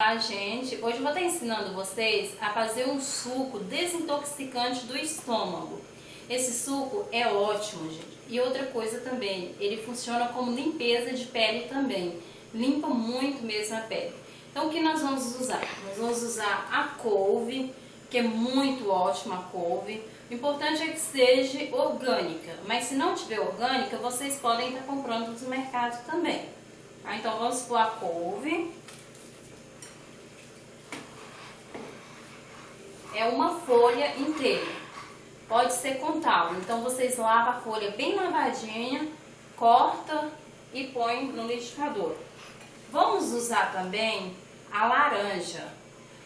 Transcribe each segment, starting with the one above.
Olá, gente! Hoje eu vou estar ensinando vocês a fazer um suco desintoxicante do estômago. Esse suco é ótimo, gente. E outra coisa também, ele funciona como limpeza de pele também. Limpa muito mesmo a pele. Então, o que nós vamos usar? Nós vamos usar a couve, que é muito ótima a couve. O importante é que seja orgânica, mas se não tiver orgânica, vocês podem estar comprando dos mercados também. Tá? Então, vamos pôr a couve. É uma folha inteira. Pode ser com tal. Então vocês lavam a folha bem lavadinha, corta e põe no liquidificador. Vamos usar também a laranja.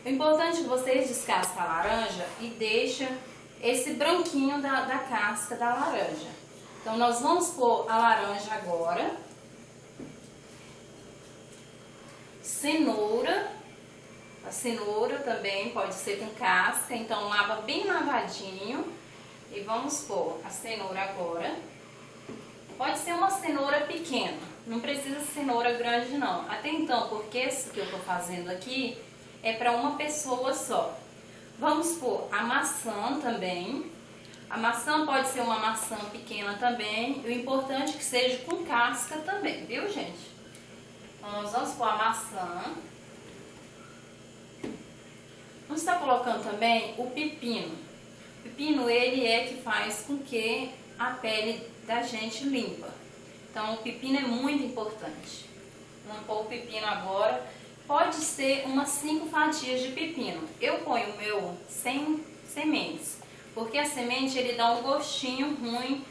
O importante é que vocês descascam a laranja e deixam esse branquinho da, da casca da laranja. Então nós vamos pôr a laranja agora. Cenoura a cenoura também pode ser com casca, então lava bem lavadinho. E vamos pôr a cenoura agora. Pode ser uma cenoura pequena, não precisa cenoura grande não. Até então, porque esse que eu tô fazendo aqui é para uma pessoa só. Vamos pôr a maçã também. A maçã pode ser uma maçã pequena também. O importante é que seja com casca também, viu gente? Então nós vamos pôr a maçã. Vamos estar colocando também o pepino. O pepino, ele é que faz com que a pele da gente limpa. Então, o pepino é muito importante. Vamos pôr o pepino agora. Pode ser umas 5 fatias de pepino. Eu ponho o meu sem sementes, porque a semente ele dá um gostinho ruim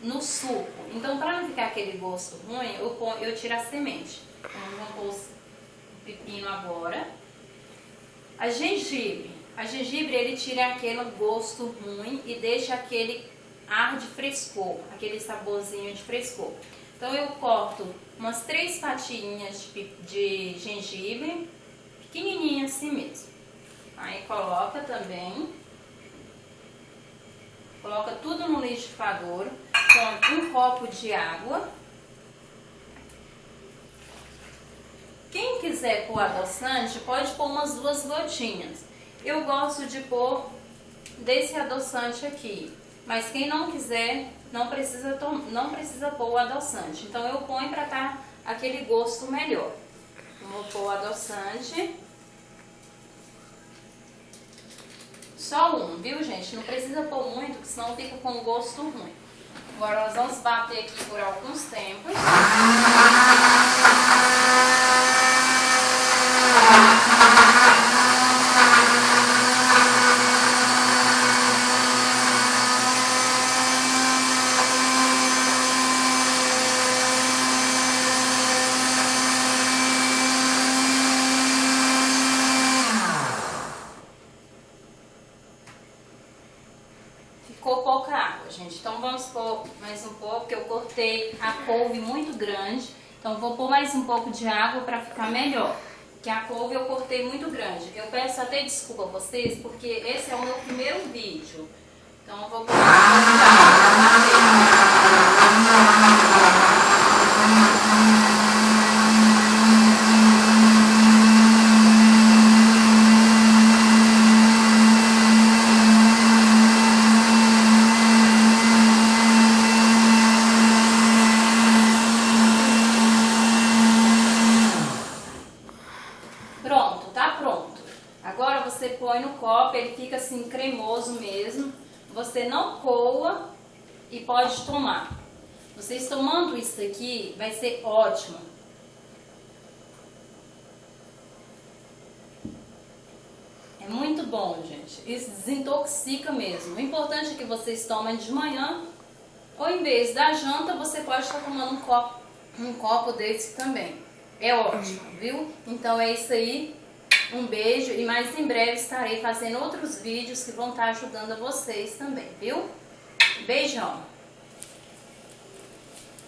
no suco. Então, para não ficar aquele gosto ruim, eu, ponho, eu tiro a semente. Então, vamos pôr o pepino agora. A gengibre. A gengibre ele tira aquele gosto ruim e deixa aquele ar de frescor, aquele saborzinho de frescor. Então eu corto umas três fatiinhas de, de gengibre, pequenininha assim mesmo. Aí coloca também, coloca tudo no liquidificador com um copo de água Quem quiser pôr adoçante, pode pôr umas duas gotinhas. Eu gosto de pôr desse adoçante aqui, mas quem não quiser, não precisa, não precisa pôr o adoçante. Então eu ponho para tá aquele gosto melhor. vou pôr o adoçante. Só um, viu gente? Não precisa pôr muito, senão fica com gosto ruim. Agora nós vamos bater aqui por alguns tempos. Pouca água, gente. Então vamos pôr mais um pouco, porque eu cortei a couve muito grande. Então vou pôr mais um pouco de água para ficar melhor. Que a couve eu cortei muito grande. Eu peço até desculpa a vocês, porque esse é o meu primeiro vídeo. Então eu vou pôr Pronto, tá pronto. Agora você põe no copo, ele fica assim cremoso mesmo. Você não coa e pode tomar. Vocês tomando isso aqui vai ser ótimo. É muito bom, gente. Isso desintoxica mesmo. O importante é que vocês tomem de manhã ou em vez da janta, você pode estar tomando um copo, um copo desse também. É ótimo, viu? Então é isso aí. Um beijo e mais em breve estarei fazendo outros vídeos que vão estar ajudando vocês também, viu? Beijão!